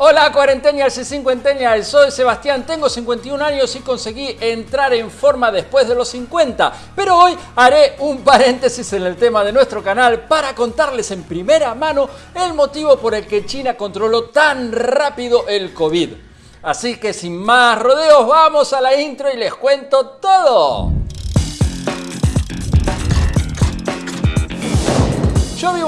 Hola cuarentennials y cincuentennials, soy Sebastián, tengo 51 años y conseguí entrar en forma después de los 50, pero hoy haré un paréntesis en el tema de nuestro canal para contarles en primera mano el motivo por el que China controló tan rápido el COVID. Así que sin más rodeos vamos a la intro y les cuento todo.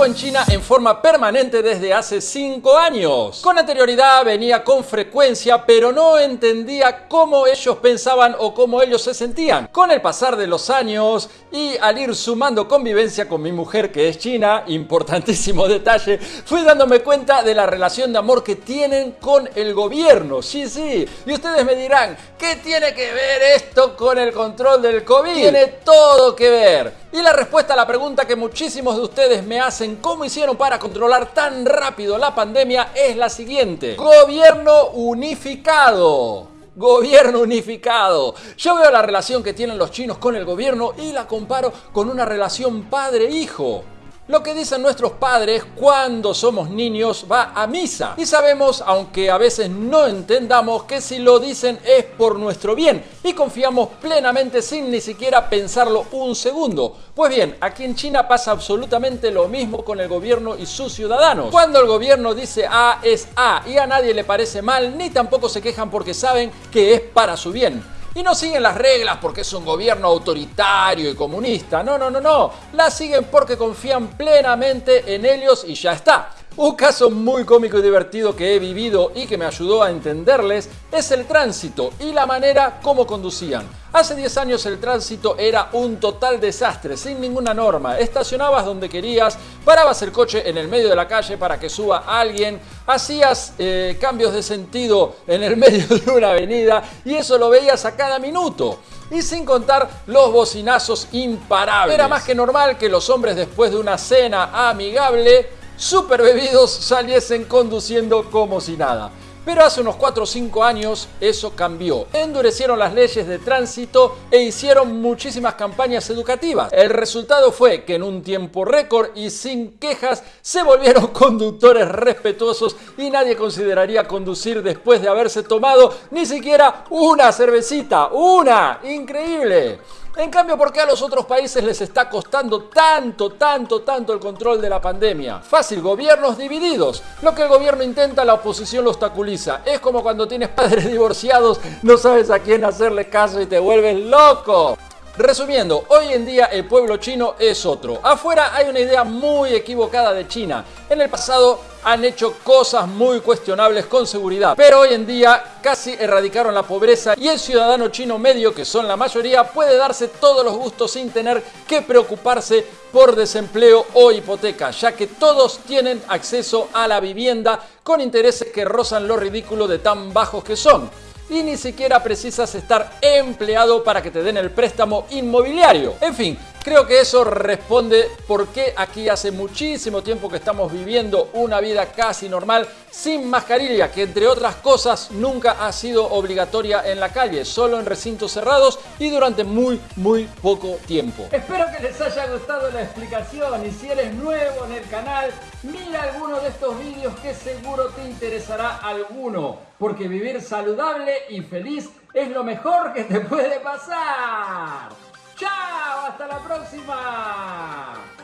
En China en forma permanente desde hace 5 años. Con anterioridad venía con frecuencia, pero no entendía cómo ellos pensaban o cómo ellos se sentían. Con el pasar de los años y al ir sumando convivencia con mi mujer que es china, importantísimo detalle, fui dándome cuenta de la relación de amor que tienen con el gobierno. Sí, sí. Y ustedes me dirán, ¿qué tiene que ver esto con el control del COVID? Tiene todo que ver. Y la respuesta a la pregunta que muchísimos de ustedes me hacen, ¿cómo hicieron para controlar tan rápido la pandemia? Es la siguiente. Gobierno unificado. Gobierno unificado. Yo veo la relación que tienen los chinos con el gobierno y la comparo con una relación padre-hijo. Lo que dicen nuestros padres cuando somos niños va a misa. Y sabemos, aunque a veces no entendamos, que si lo dicen es por nuestro bien. Y confiamos plenamente sin ni siquiera pensarlo un segundo. Pues bien, aquí en China pasa absolutamente lo mismo con el gobierno y sus ciudadanos. Cuando el gobierno dice A es A y a nadie le parece mal, ni tampoco se quejan porque saben que es para su bien. Y no siguen las reglas porque es un gobierno autoritario y comunista. No, no, no, no. Las siguen porque confían plenamente en ellos y ya está. Un caso muy cómico y divertido que he vivido y que me ayudó a entenderles es el tránsito y la manera como conducían. Hace 10 años el tránsito era un total desastre, sin ninguna norma. Estacionabas donde querías, parabas el coche en el medio de la calle para que suba alguien, hacías eh, cambios de sentido en el medio de una avenida y eso lo veías a cada minuto. Y sin contar los bocinazos imparables. Era más que normal que los hombres después de una cena amigable super bebidos saliesen conduciendo como si nada. Pero hace unos 4 o 5 años eso cambió. Endurecieron las leyes de tránsito e hicieron muchísimas campañas educativas. El resultado fue que en un tiempo récord y sin quejas se volvieron conductores respetuosos y nadie consideraría conducir después de haberse tomado ni siquiera una cervecita. ¡Una! ¡Increíble! En cambio, ¿por qué a los otros países les está costando tanto, tanto, tanto el control de la pandemia? Fácil, gobiernos divididos. Lo que el gobierno intenta, la oposición lo obstaculiza. Es como cuando tienes padres divorciados, no sabes a quién hacerle caso y te vuelves loco. Resumiendo, hoy en día el pueblo chino es otro. Afuera hay una idea muy equivocada de China. En el pasado han hecho cosas muy cuestionables con seguridad, pero hoy en día casi erradicaron la pobreza y el ciudadano chino medio, que son la mayoría, puede darse todos los gustos sin tener que preocuparse por desempleo o hipoteca, ya que todos tienen acceso a la vivienda con intereses que rozan lo ridículo de tan bajos que son y ni siquiera precisas estar empleado para que te den el préstamo inmobiliario. En fin, Creo que eso responde por qué aquí hace muchísimo tiempo que estamos viviendo una vida casi normal sin mascarilla, que entre otras cosas nunca ha sido obligatoria en la calle, solo en recintos cerrados y durante muy, muy poco tiempo. Espero que les haya gustado la explicación y si eres nuevo en el canal, mira alguno de estos vídeos que seguro te interesará alguno, porque vivir saludable y feliz es lo mejor que te puede pasar. ¡Chao! ¡Hasta la próxima!